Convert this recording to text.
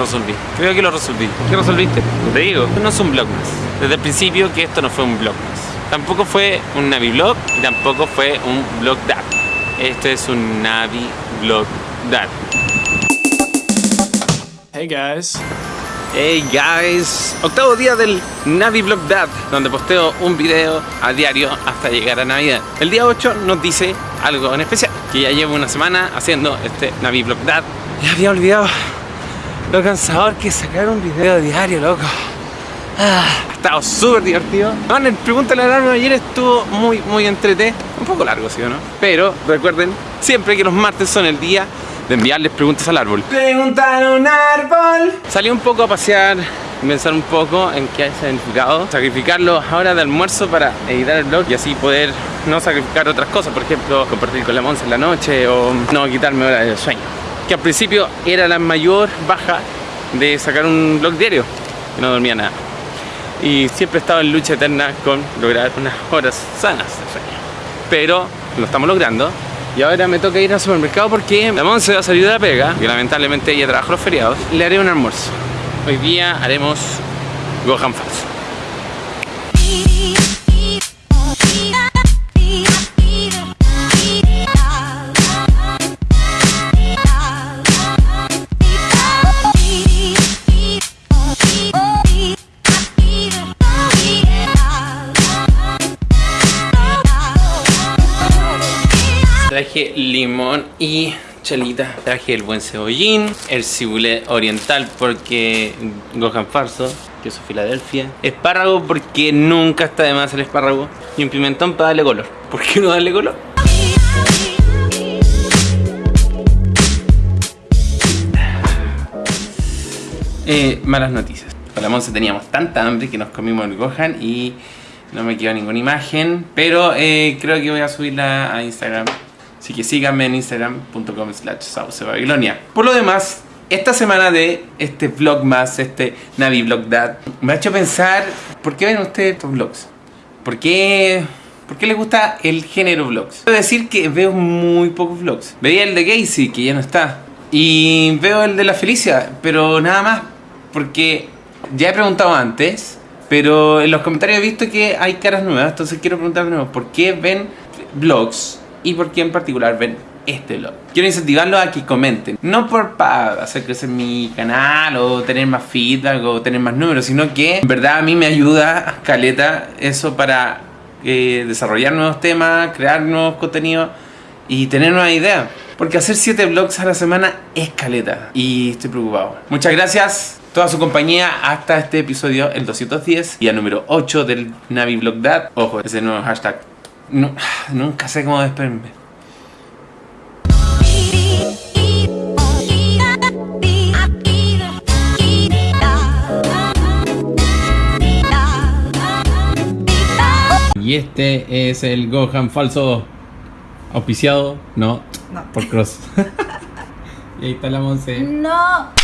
resolví. Creo que lo resolví. ¿Qué resolviste? Te digo, esto no es un blog más. Desde el principio que esto no fue un blog más. Tampoco fue un Navi blog y tampoco fue un blog dad. Este es un Navi blog dad. Hey guys. Hey guys, octavo día del Navi Blog Dad, donde posteo un video a diario hasta llegar a Navidad. El día 8 nos dice algo en especial, que ya llevo una semana haciendo este Navi Blog Dad. Ya había olvidado lo cansador que sacar un video diario, loco. Ah, ha estado súper divertido. Bueno, el Pregúntale al Árbol ayer estuvo muy, muy entrete. Un poco largo, ¿sí o no? Pero recuerden siempre que los martes son el día de enviarles preguntas al árbol. Preguntar a un árbol. Salí un poco a pasear, pensar un poco en qué hay significado. Sacrificarlo ahora de almuerzo para editar el blog y así poder no sacrificar otras cosas. Por ejemplo, compartir con la Monza en la noche o no quitarme horas de sueño. Que al principio era la mayor baja de sacar un blog diario. Que no dormía nada. Y siempre estaba en lucha eterna con lograr unas horas sanas de sueño. Pero lo estamos logrando y ahora me toca ir al supermercado porque la Monse va a salir de la pega, que lamentablemente ella trabaja los feriados. Le haré un almuerzo. Hoy día haremos Gohan falso. Traje limón y chelita. Traje el buen cebollín, el cibulé oriental porque Gohan farso, queso Filadelfia, espárrago porque nunca está de más el espárrago y un pimentón para darle color. ¿Por qué no darle color? Eh, malas noticias. Con la Monse teníamos tanta hambre que nos comimos el Gohan y no me quedó ninguna imagen, pero eh, creo que voy a subirla a Instagram Así que síganme en instagram.com slash Babilonia. Por lo demás, esta semana de este vlog más, este Navi Vlog me ha hecho pensar, ¿por qué ven ustedes estos vlogs? ¿Por qué, ¿Por qué les gusta el género vlogs? Quiero decir que veo muy pocos vlogs. Veía el de Casey, que ya no está. Y veo el de la Felicia, pero nada más. Porque ya he preguntado antes, pero en los comentarios he visto que hay caras nuevas. Entonces quiero preguntar de ¿por qué ven vlogs y por qué en particular ven este blog. Quiero incentivarlos a que comenten, no por para hacer crecer mi canal o tener más feedback o tener más números, sino que en verdad a mí me ayuda, caleta, eso para eh, desarrollar nuevos temas, crear nuevos contenidos y tener nuevas ideas. Porque hacer 7 vlogs a la semana es caleta y estoy preocupado. Muchas gracias toda su compañía hasta este episodio, el 210 y el número 8 del Navi Vlog Dad. Ojo, ese nuevo hashtag no, nunca sé cómo despedirme. Y este es el Gohan falso auspiciado, no, No. por Cross. y ahí está la Monse. No.